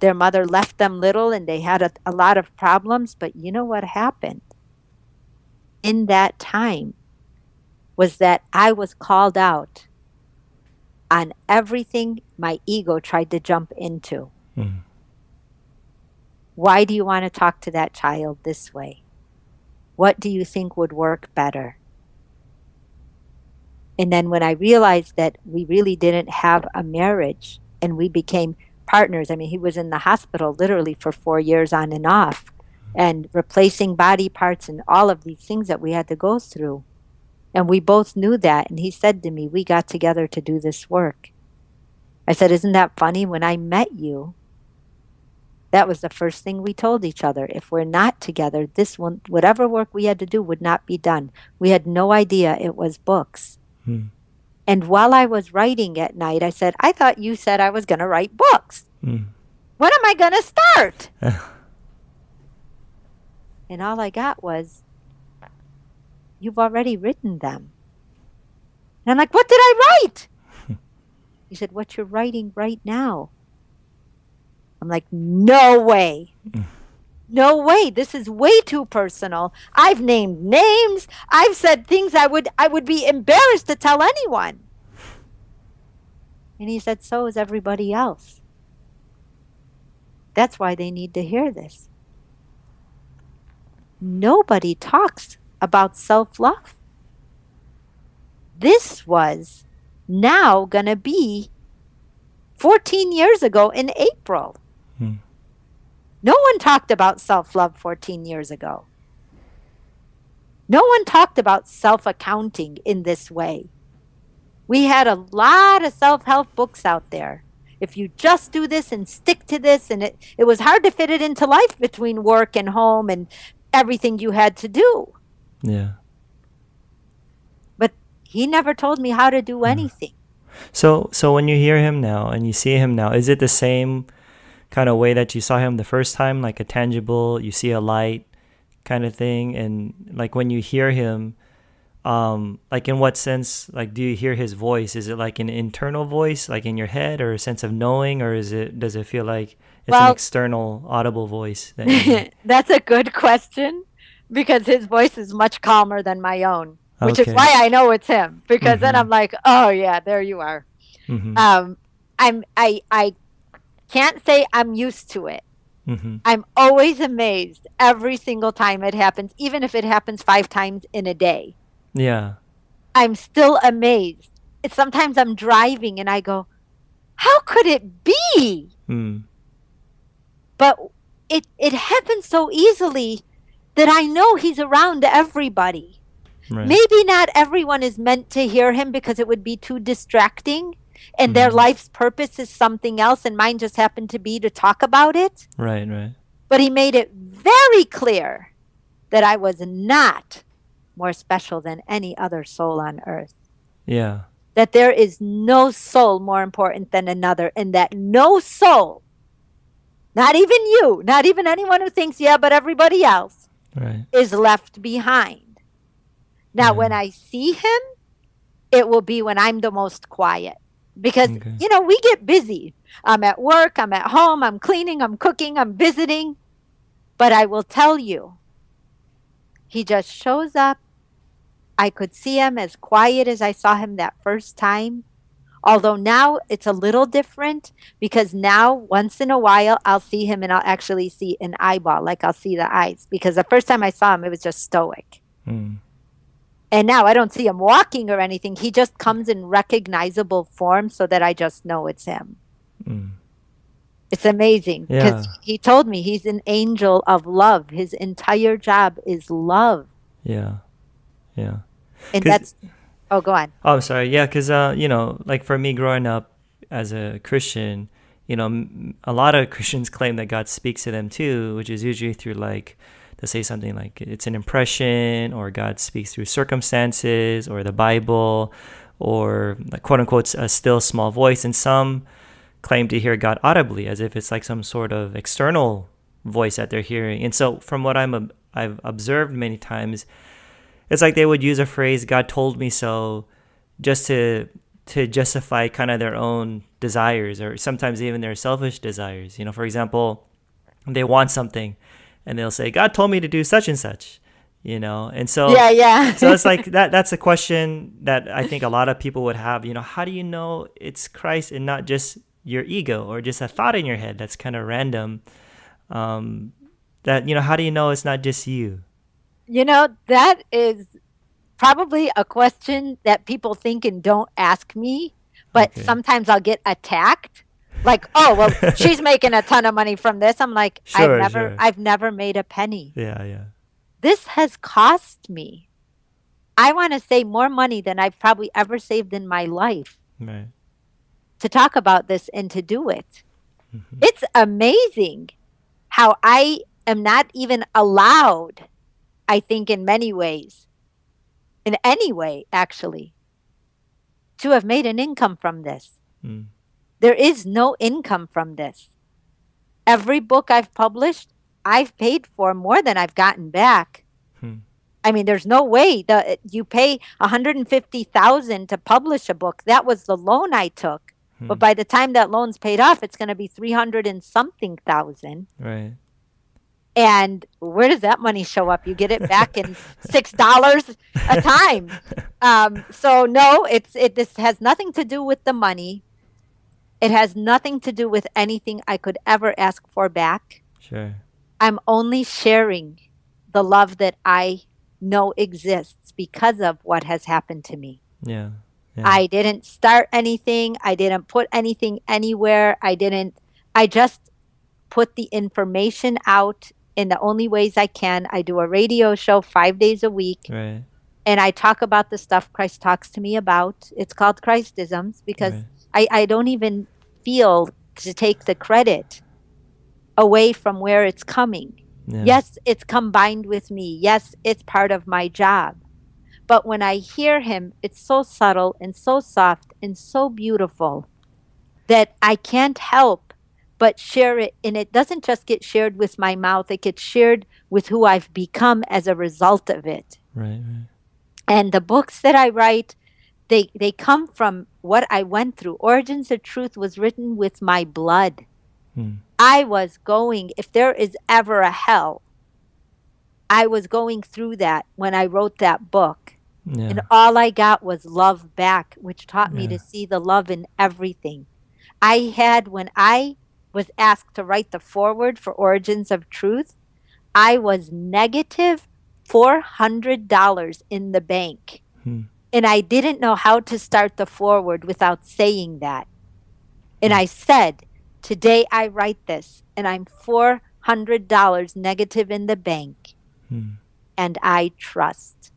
Their mother left them little and they had a, a lot of problems. But you know what happened? In that time was that I was called out on everything my ego tried to jump into. Mm. Why do you want to talk to that child this way? What do you think would work better? And then when I realized that we really didn't have a marriage and we became partners, I mean, he was in the hospital literally for four years on and off and replacing body parts and all of these things that we had to go through. And we both knew that. And he said to me, We got together to do this work. I said, Isn't that funny? When I met you, that was the first thing we told each other. If we're not together, this one, whatever work we had to do would not be done. We had no idea it was books. Hmm. And while I was writing at night, I said, I thought you said I was going to write books. Hmm. When am I going to start? And all I got was, You've already written them. And I'm like, What did I write? he said, What you're writing right now. I'm like, No way. No way. This is way too personal. I've named names. I've said things I would I would be embarrassed to tell anyone. And he said, So is everybody else. That's why they need to hear this. Nobody talks about self love. This was now going to be 14 years ago in April. No one talked about self love 14 years ago. No one talked about self accounting in this way. We had a lot of self help books out there. If you just do this and stick to this, and it, it was hard to fit it into life between work and home and everything you had to do. Yeah. But he never told me how to do mm-hmm. anything. So so when you hear him now and you see him now, is it the same kind of way that you saw him the first time, like a tangible, you see a light kind of thing and like when you hear him um like in what sense like do you hear his voice is it like an internal voice like in your head or a sense of knowing or is it does it feel like it's well, an external audible voice that that's a good question because his voice is much calmer than my own which okay. is why i know it's him because mm-hmm. then i'm like oh yeah there you are mm-hmm. um i'm i i can't say i'm used to it Mm-hmm. I'm always amazed every single time it happens, even if it happens five times in a day. Yeah. I'm still amazed. It's sometimes I'm driving and I go, how could it be? Mm. But it it happens so easily that I know he's around everybody. Right. Maybe not everyone is meant to hear him because it would be too distracting and mm. their mm-hmm. life's purpose is something else and mine just happened to be to talk about it. Right, right. But he made it very clear that I was not more special than any other soul on earth. Yeah. That there is no soul more important than another, and that no soul, not even you, not even anyone who thinks, yeah, but everybody else, right. is left behind. Now, yeah. when I see him, it will be when I'm the most quiet because, okay. you know, we get busy. I'm at work, I'm at home, I'm cleaning, I'm cooking, I'm visiting. But I will tell you, he just shows up I could see him as quiet as I saw him that first time. Although now it's a little different because now once in a while I'll see him and I'll actually see an eyeball, like I'll see the eyes. Because the first time I saw him, it was just stoic. Mm. And now I don't see him walking or anything. He just comes in recognizable form so that I just know it's him. Mm. It's amazing because yeah. he told me he's an angel of love. His entire job is love. Yeah. Yeah. And that's oh, go on. Oh, I'm sorry. Yeah, because uh, you know, like for me growing up as a Christian, you know, a lot of Christians claim that God speaks to them too, which is usually through like to say something like it's an impression or God speaks through circumstances or the Bible or quote unquote a still small voice. And some claim to hear God audibly as if it's like some sort of external voice that they're hearing. And so from what I'm I've observed many times it's like they would use a phrase god told me so just to to justify kind of their own desires or sometimes even their selfish desires you know for example they want something and they'll say god told me to do such and such you know and so yeah yeah so it's like that that's a question that i think a lot of people would have you know how do you know it's christ and not just your ego or just a thought in your head that's kind of random um that you know how do you know it's not just you you know, that is probably a question that people think and don't ask me, but okay. sometimes I'll get attacked. Like, oh well, she's making a ton of money from this. I'm like, sure, I've never sure. I've never made a penny. Yeah, yeah. This has cost me. I want to save more money than I've probably ever saved in my life. Right. To talk about this and to do it. Mm-hmm. It's amazing how I am not even allowed I think, in many ways, in any way, actually, to have made an income from this. Mm. There is no income from this. Every book I've published, I've paid for more than I've gotten back. Hmm. I mean, there's no way that you pay 150,000 to publish a book. That was the loan I took. Hmm. But by the time that loan's paid off, it's going to be 300 and something thousand. Right. And where does that money show up? You get it back in six dollars a time. Um, so no, it's it. This has nothing to do with the money. It has nothing to do with anything I could ever ask for back. Sure. I'm only sharing the love that I know exists because of what has happened to me. Yeah. yeah. I didn't start anything. I didn't put anything anywhere. I didn't. I just put the information out in the only ways I can. I do a radio show five days a week. Right. And I talk about the stuff Christ talks to me about. It's called Christisms because right. I, I don't even feel to take the credit away from where it's coming. Yeah. Yes, it's combined with me. Yes, it's part of my job. But when I hear him, it's so subtle and so soft and so beautiful that I can't help but share it. And it doesn't just get shared with my mouth, it gets shared with who I've become as a result of it. Right, right. And the books that I write, they they come from what I went through. Origins of Truth was written with my blood. Hmm. I was going, if there is ever a hell, I was going through that when I wrote that book. Yeah. And all I got was love back, which taught me to see the love in everything. I had, when I was asked to write the foreword for Origins of Truth, I was negative $400 in the bank. Hmm. And I didn't know how to start the foreword without saying that. And I said, Today I write this, and I'm $400 negative in the bank. Hmm. And I trust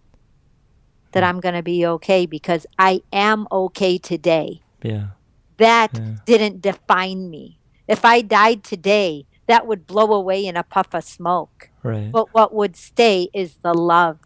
that hmm. I'm going to be okay because I am okay today. Yeah. That yeah. didn't define me. If I died today, that would blow away in a puff of smoke. Right. But what would stay is the love.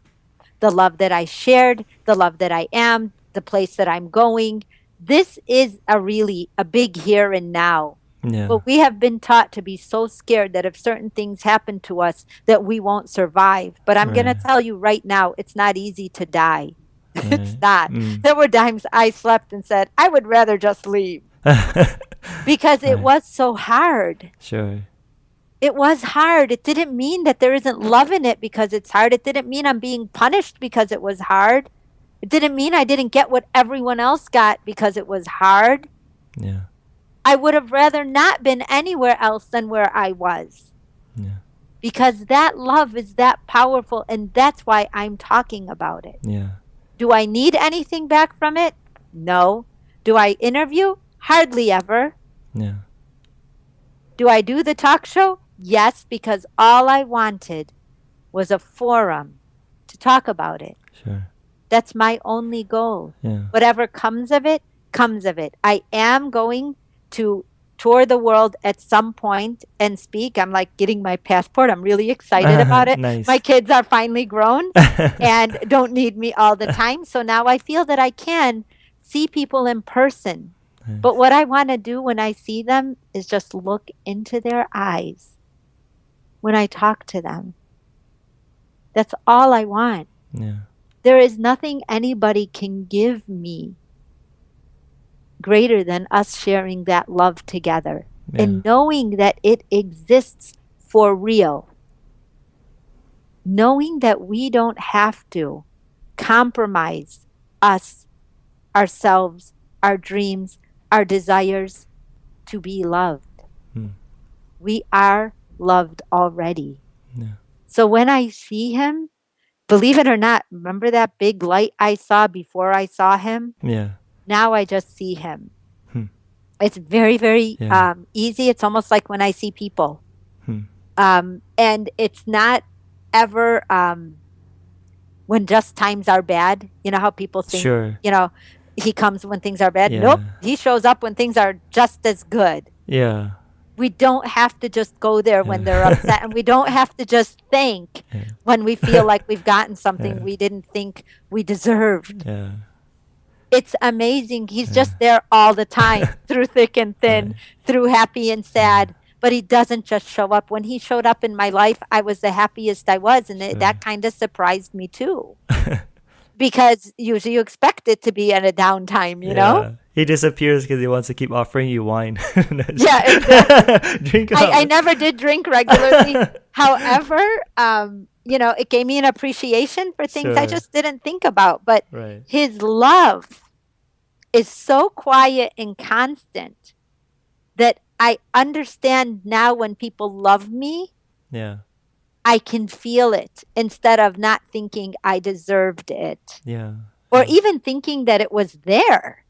The love that I shared, the love that I am, the place that I'm going. This is a really a big here and now. Yeah. But we have been taught to be so scared that if certain things happen to us that we won't survive. But I'm right. going to tell you right now, it's not easy to die. Right. it's not. Mm. There were times I slept and said, I would rather just leave. because it right. was so hard. Sure. It was hard. It didn't mean that there isn't love in it because it's hard. It didn't mean I'm being punished because it was hard. It didn't mean I didn't get what everyone else got because it was hard. Yeah. I would have rather not been anywhere else than where I was. Yeah. Because that love is that powerful and that's why I'm talking about it. Yeah. Do I need anything back from it? No. Do I interview? Hardly ever. Yeah. Do I do the talk show? Yes, because all I wanted was a forum to talk about it. Sure. That's my only goal. Yeah. Whatever comes of it, comes of it. I am going to tour the world at some point and speak. I'm like getting my passport. I'm really excited about it. nice. My kids are finally grown and don't need me all the time. So now I feel that I can see people in person but what I want to do when I see them is just look into their eyes when I talk to them. That's all I want. Yeah. There is nothing anybody can give me greater than us sharing that love together yeah. and knowing that it exists for real. Knowing that we don't have to compromise us, ourselves, our dreams, our desires to be loved. Hmm. We are loved already. Yeah. So when I see him, believe it or not, remember that big light I saw before I saw him? Yeah. Now I just see him. Hmm. It's very, very yeah. um, easy. It's almost like when I see people. Hmm. Um, and it's not ever um, when just times are bad. You know how people think, sure. you know, he comes when things are bad. Yeah. Nope. He shows up when things are just as good. Yeah. We don't have to just go there yeah. when they're upset, and we don't have to just thank yeah. when we feel like we've gotten something we didn't think we deserved. Yeah. It's amazing. He's just there all the time, through thick and thin, through happy and sad. but he doesn't just show up. When he showed up in my life, I was the happiest I was. And sure. that kind of surprised me too. because usually you expect it to be at a downtime, you yeah. know? He disappears because he wants to keep offering you wine. yeah, exactly. drink I, I, never did drink regularly. However, um, you know, it gave me an appreciation for things sure. I just didn't think about. But right. his love is so quiet and constant that I understand now when people love me. Yeah. I can feel it instead of not thinking I deserved it. Yeah. Or yeah. even thinking that it was there.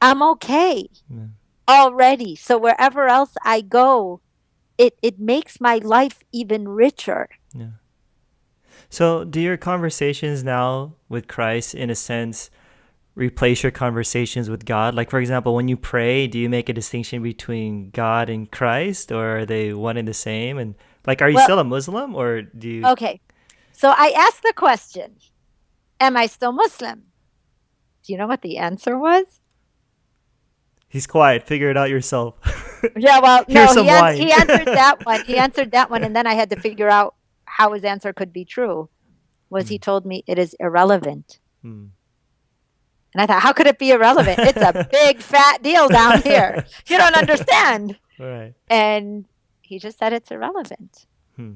I'm okay yeah. already. So wherever else I go, it, it makes my life even richer. Yeah. So do your conversations now with Christ in a sense replace your conversations with God? Like, for example, when you pray, do you make a distinction between God and Christ, or are they one and the same? And like, are you well, still a Muslim, or do you? Okay, so I asked the question, "Am I still Muslim?" Do you know what the answer was? He's quiet. Figure it out yourself. yeah, well, no, he, an- he answered that one. He answered that one, and then I had to figure out how his answer could be true. Was mm. he hmm. told me it is irrelevant? Mm. And I thought, how could it be irrelevant? It's a big fat deal down here. You don't understand. Right. And he just said it's irrelevant. Hmm.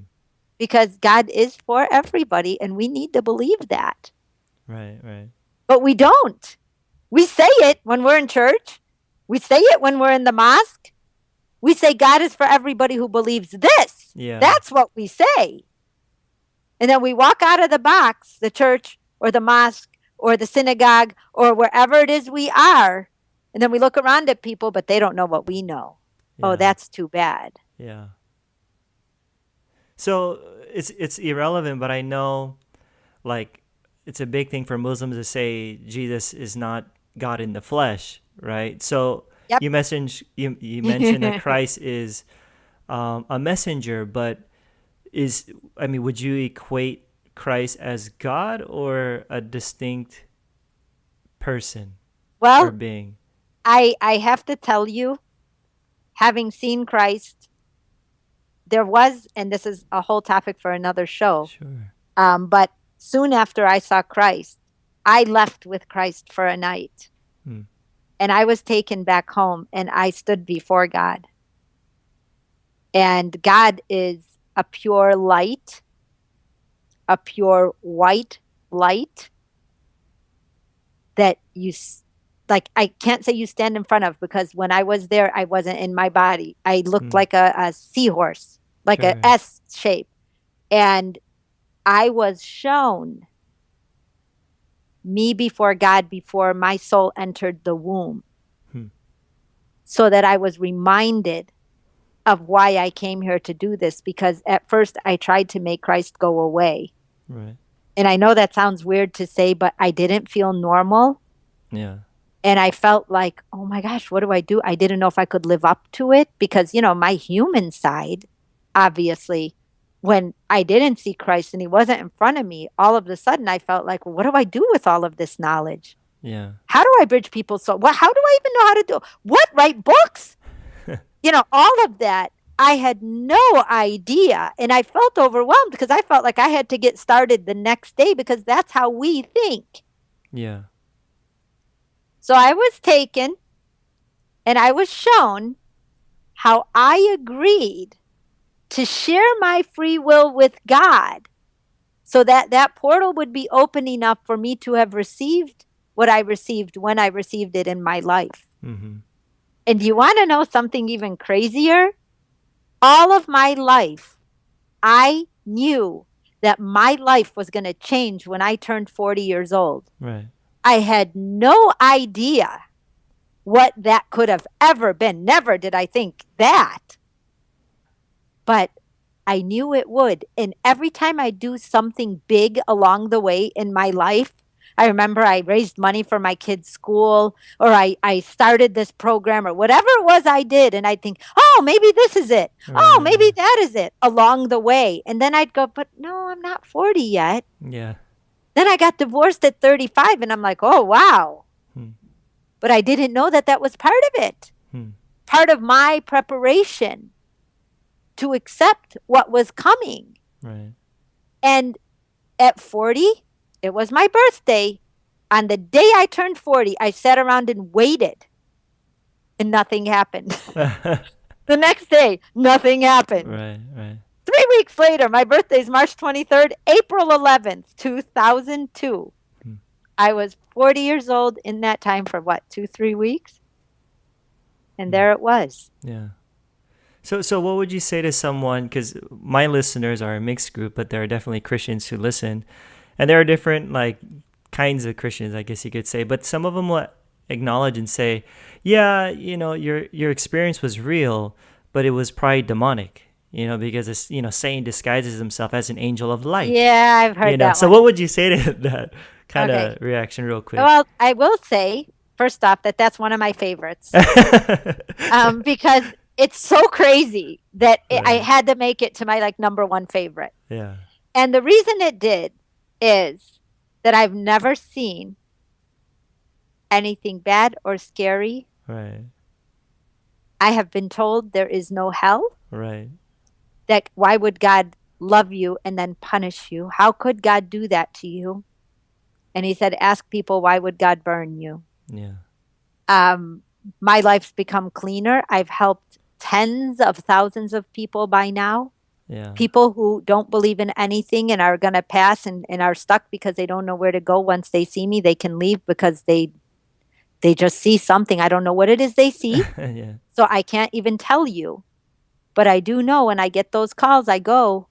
Because God is for everybody and we need to believe that. Right, right. But we don't. We say it when we're in church. We say it when we're in the mosque. We say God is for everybody who believes this. Yeah. That's what we say. And then we walk out of the box, the church or the mosque, or the synagogue or wherever it is we are. And then we look around at people, but they don't know what we know. Oh, yeah. Oh, that's too bad. Yeah. So it's it's irrelevant, but I know like it's a big thing for Muslims to say Jesus is not God in the flesh, right? So yep. you mentioned you you mentioned that Christ is um, a messenger, but is I mean, would you equate Christ as God or a distinct person well, or being? I I have to tell you, having seen Christ, there was, and this is a whole topic for another show. Sure. Um, but soon after I saw Christ, I left with Christ for a night. Hmm. And I was taken back home and I stood before God. And God is a pure light a pure white light that you like I can't say you stand in front of because when I was there I wasn't in my body. I looked mm. like a, a, seahorse, like sure. a S shape. And I was shown me before God before my soul entered the womb. Hmm. So that I was reminded of why I came here to do this because at first I tried to make Christ go away. Right. And I know that sounds weird to say, but I didn't feel normal. Yeah. And I felt like, oh my gosh, what do I do? I didn't know if I could live up to it because, you know, my human side, obviously, when I didn't see Christ and he wasn't in front of me, all of a sudden I felt like, well, what do I do with all of this knowledge? Yeah. How do I bridge people's soul? Well, how do I even know how to do what? Write books? you know, all of that. I had no idea. And I felt overwhelmed because I felt like I had to get started the next day because that's how we think. Yeah. So I was taken and I was shown how I agreed to share my free will with God so that that portal would be open enough for me to have received what I received when I received it in my life. Mm-hmm. And you want to know something even crazier? All of my life, I knew that my life was going to change when I turned 40 years old. Right. I had no idea what that could have ever been. Never did I think that. But I knew it would. And every time I do something big along the way in my life, I remember I raised money for my kids' school or I, I started this program or whatever it was I did. And I'd think, oh, maybe this is it. Oh, maybe that is it along the way. And then I'd go, but no, I'm not 40 yet. Yeah. Then I got divorced at 35 and I'm like, oh, wow. Hmm. But I didn't know that that was part of it. Hmm. part of my preparation to accept what was coming. Right. And at 40, it was my birthday. On the day I turned 40, I sat around and waited and nothing happened. the next day, nothing happened. Right, right. Three weeks later, my birthday is March 23rd, April 11th, 2002. Hmm. I was 40 years old in that time for what, two, three weeks? And hmm. there it was. Yeah. So, so what would you say to someone? Because my listeners are a mixed group, but there are definitely Christians who listen, and there are different like kinds of Christians, I guess you could say. But some of them will acknowledge and say, "Yeah, you know, your your experience was real, but it was probably demonic." You know, because it's you know Satan disguises himself as an angel of light. Yeah, I've heard you know? that. So, what would you say to that kind okay. of reaction, real quick? Well, I will say first off that that's one of my favorites um, because it's so crazy that right. I had to make it to my like number one favorite. Yeah. And the reason it did is that I've never seen anything bad or scary. Right. I have been told there is no hell. Right. That why would God love you and then punish you? How could God do that to you? And he said, ask people, why would God burn you? Yeah. Um, my life's become cleaner. I've helped tens of thousands of people by now. Yeah. People who don't believe in anything and are going to pass and, and are stuck because they don't know where to go once they see me. They can leave because they they just see something. I don't know what it is they see. yeah. So I can't even tell you. But I do know when I get those calls, I go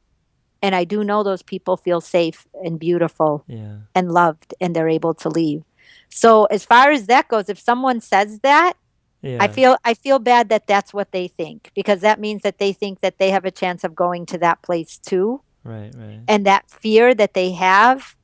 and I do know those people feel safe and beautiful yeah. and loved and they're able to leave. So as far as that goes, if someone says that, yeah. I feel I feel bad that that's what they think because that means that they think that they have a chance of going to that place too. Right, right. And that fear that they have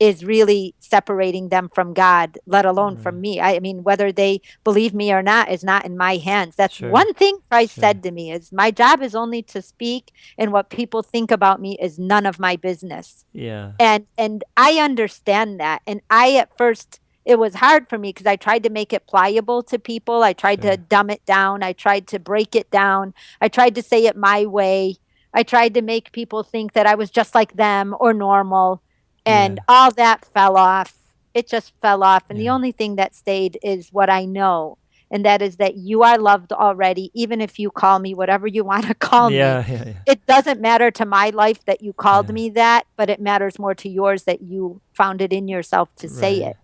is really separating them from God, let alone right. from mm. me. I, I, mean, whether they believe me or not is not in my hands. That's sure. one thing Christ sure. said to me is my job is only to speak and what people think about me is none of my business. Yeah. And and I understand that. And I at first it was hard for me because I tried to make it pliable to people. I tried to dumb it down. I tried to break it down. I tried to say it my way. I tried to make people think that I was just like them or normal. And yeah. all that fell off. It just fell off. And yeah. the only thing that stayed is what I know. And that is that you are loved already, even if you call me whatever you want to call yeah, me. Yeah, yeah. it doesn't matter to my life that you called me that, but it matters more to yours that you found it in yourself to right. say it.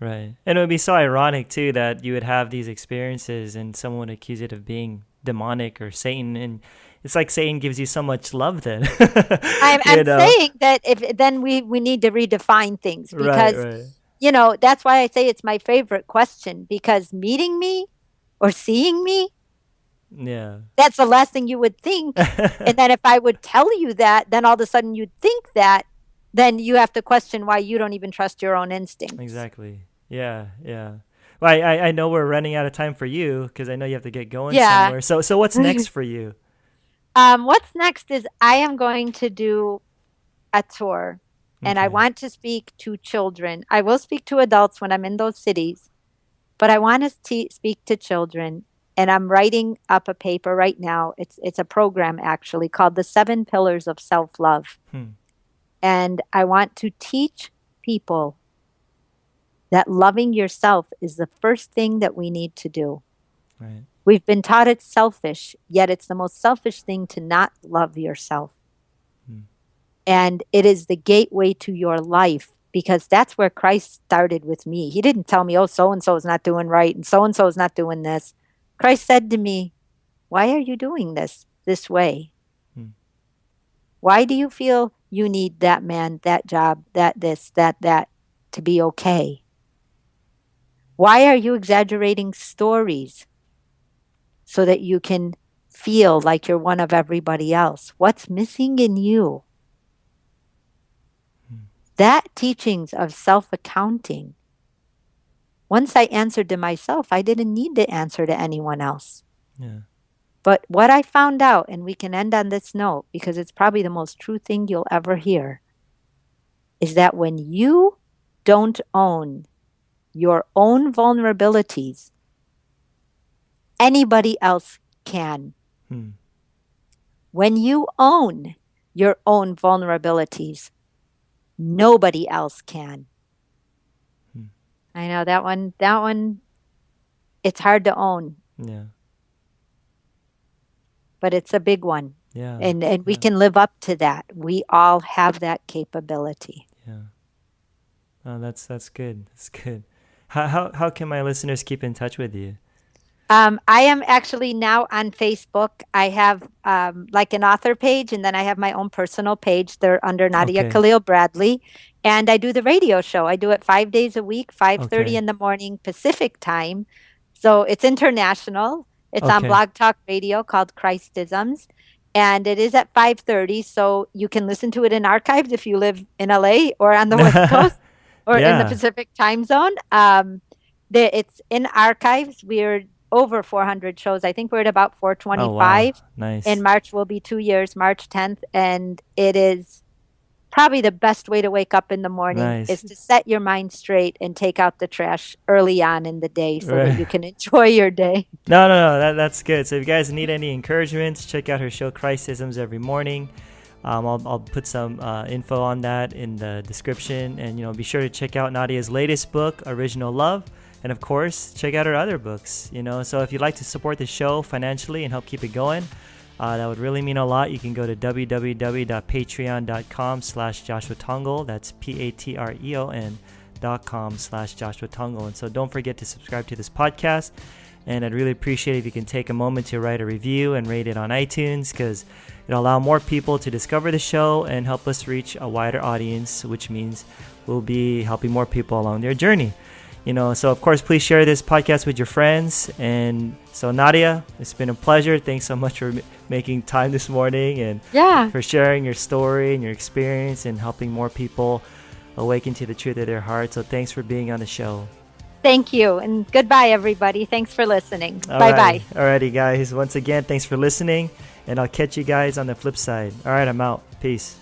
Right. And it would be so ironic too that you would have these experiences and someone would accuse it of being demonic or Satan and it's like Satan gives you so much love then. I'm, I'm saying that if then we, we need to redefine things because right, right. you know, that's why I say it's my favorite question because meeting me or seeing me yeah. That's the last thing you would think. and then if I would tell you that, then all of a sudden you'd think that, then you have to question why you don't even trust your own instincts. Exactly. Yeah, yeah. Well, I, I know we're running out of time for you because I know you have to get going yeah. somewhere. So, so what's next for you? Um, what's next is I am going to do a tour, okay. and I want to speak to children. I will speak to adults when I'm in those cities, but I want to speak to children. And I'm writing up a paper right now. It's it's a program actually called the Seven Pillars of Self Love, hmm. and I want to teach people that loving yourself is the first thing that we need to do. Right. We've been taught it's selfish, yet it's the most selfish thing to not love yourself. Hmm. And it is the gateway to your life because that's where Christ started with me. He didn't tell me, oh, so and so is not doing right and so and so is not doing this. Christ said to me, Why are you doing this this way? Hmm. Why do you feel you need that man, that job, that this, that, that to be okay? Why are you exaggerating stories so that you can feel like you're one of everybody else? What's missing in you? That teachings of self accounting. Once I answered to myself, I didn't need to answer to anyone else. Yeah. But what I found out, and we can end on this note because it's probably the most true thing you'll ever hear, is that when you don't own your own vulnerabilities, anybody else can. Hmm. When you own your own vulnerabilities, nobody else can. Hmm. I know that one, that one, it's hard to own. Yeah. But it's a big one. Yeah. And and we yeah. can live up to that. We all have that capability. Yeah. Oh, that's that's good. That's good. How how how can my listeners keep in touch with you? Um, I am actually now on Facebook. I have um, like an author page, and then I have my own personal page. They're under Nadia okay. Khalil Bradley, and I do the radio show. I do it five days a week, five thirty okay. in the morning Pacific time. So it's international. It's okay. on Blog Talk Radio called Christisms, and it is at five thirty. So you can listen to it in archives if you live in LA or on the West Coast or in the Pacific time zone. Um, the, it's in archives. We're over 400 shows. I think we're at about 425. Oh, wow. Nice. In March will be two years, March 10th, and it is probably the best way to wake up in the morning nice. is to set your mind straight and take out the trash early on in the day so right. that you can enjoy your day. No, no, no, that, that's good. So if you guys need any encouragement, check out her show Christisms every morning. Um, I'll, I'll put some uh, info on that in the description, and you know, be sure to check out Nadia's latest book, Original Love. And of course check out her other books you know. So if you'd like to support the show financially and help keep it going uh, that would really mean a lot. You can go to www.patreon.com slash joshua tongol that's p-a-t-r-e-o-n dot com slash joshua tongol and so don't forget to subscribe to this podcast. And i'd really appreciate if you can take a moment to write a review and rate it on itunes because it'll allow more people to discover the show and help us reach a wider audience which means we'll be helping more people along their journey. You know so of course please share this podcast with your friends. And so nadia it's been a pleasure. Thanks so much for m- making time this morning and yeah. for sharing your story and your experience and helping more people awaken to the truth of their heart. So thanks for being on the show. Thank you and goodbye everybody. Thanks for listening. All bye right. bye alrighty guys. Once again thanks for listening and i'll catch you guys on the flip side. All right i'm out. Peace